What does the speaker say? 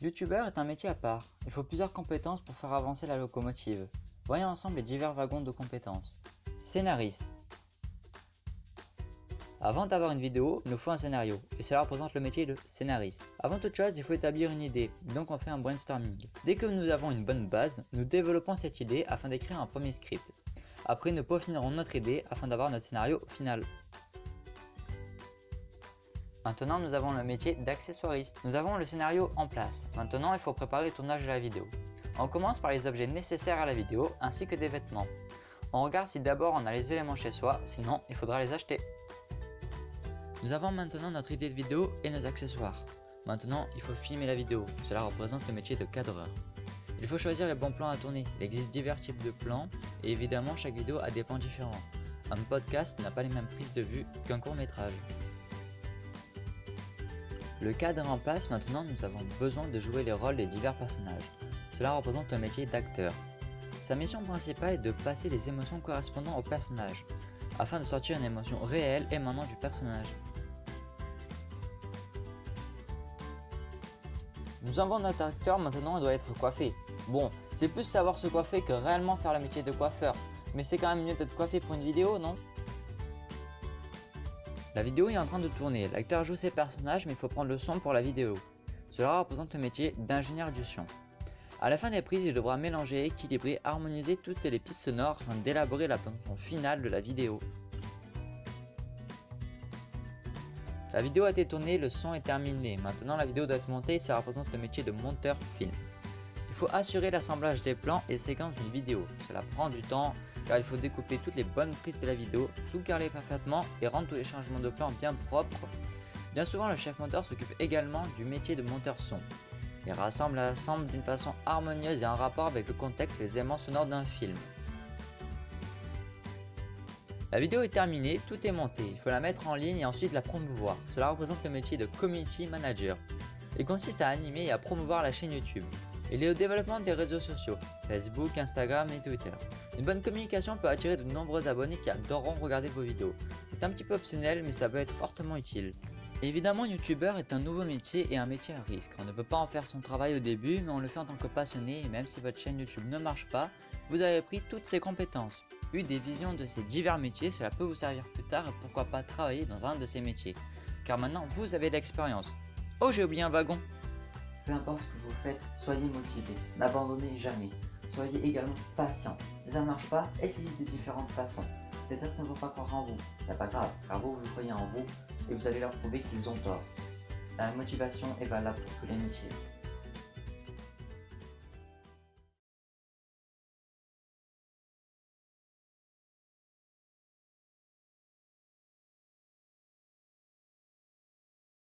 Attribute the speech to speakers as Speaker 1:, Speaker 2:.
Speaker 1: Youtubeur est un métier à part. Il faut plusieurs compétences pour faire avancer la locomotive. Voyons ensemble les divers wagons de compétences. Scénariste. Avant d'avoir une vidéo, il nous faut un scénario, et cela représente le métier de scénariste. Avant toute chose, il faut établir une idée, donc on fait un brainstorming. Dès que nous avons une bonne base, nous développons cette idée afin d'écrire un premier script. Après, nous peaufinerons notre idée afin d'avoir notre scénario final. Maintenant, nous avons le métier d'accessoiriste. Nous avons le scénario en place. Maintenant, il faut préparer le tournage de la vidéo. On commence par les objets nécessaires à la vidéo, ainsi que des vêtements. On regarde si d'abord on a les éléments chez soi, sinon il faudra les acheter. Nous avons maintenant notre idée de vidéo et nos accessoires. Maintenant, il faut filmer la vidéo. Cela représente le métier de cadreur. Il faut choisir les bons plans à tourner. Il existe divers types de plans et évidemment chaque vidéo a des plans différents. Un podcast n'a pas les mêmes prises de vue qu'un court métrage. Le cadre en place, maintenant nous avons besoin de jouer les rôles des divers personnages. Cela représente le métier d'acteur. Sa mission principale est de passer les émotions correspondant au personnage, afin de sortir une émotion réelle émanant du personnage. Nous avons notre acteur, maintenant il doit être coiffé. Bon, c'est plus savoir se coiffer que réellement faire le métier de coiffeur, mais c'est quand même mieux d'être coiffé pour une vidéo, non? La vidéo est en train de tourner, l'acteur joue ses personnages mais il faut prendre le son pour la vidéo. Cela représente le métier d'ingénieur du son. A la fin des prises, il devra mélanger, équilibrer, harmoniser toutes les pistes sonores afin d'élaborer la bande finale de la vidéo. La vidéo a été tournée, le son est terminé. Maintenant la vidéo doit être montée et ça représente le métier de monteur film. Il faut assurer l'assemblage des plans et séquences d'une vidéo. Cela prend du temps car il faut découper toutes les bonnes prises de la vidéo, tout carrer parfaitement et rendre tous les changements de plan bien propres. Bien souvent le chef monteur s'occupe également du métier de monteur son. Il rassemble et assemble d'une façon harmonieuse et en rapport avec le contexte et les éléments sonores d'un film. La vidéo est terminée, tout est monté, il faut la mettre en ligne et ensuite la promouvoir. Cela représente le métier de Community Manager. Il consiste à animer et à promouvoir la chaîne YouTube. Il est au développement des réseaux sociaux, Facebook, Instagram et Twitter. Une bonne communication peut attirer de nombreux abonnés qui adoreront regarder vos vidéos. C'est un petit peu optionnel mais ça peut être fortement utile. Évidemment, youtubeur est un nouveau métier et un métier à risque. On ne peut pas en faire son travail au début, mais on le fait en tant que passionné et même si votre chaîne YouTube ne marche pas, vous avez pris toutes ces compétences. Eu des visions de ces divers métiers, cela peut vous servir plus tard et pourquoi pas travailler dans un de ces métiers. Car maintenant, vous avez de l'expérience. Oh, j'ai oublié un wagon
Speaker 2: peu importe ce que vous faites, soyez motivé, n'abandonnez jamais. Soyez également patient. Si ça ne marche pas, essayez de différentes façons. Les autres ne vont pas croire en vous, c'est pas grave, car vous, vous croyez en vous et vous allez leur prouver qu'ils ont tort. La motivation est valable pour tous les métiers.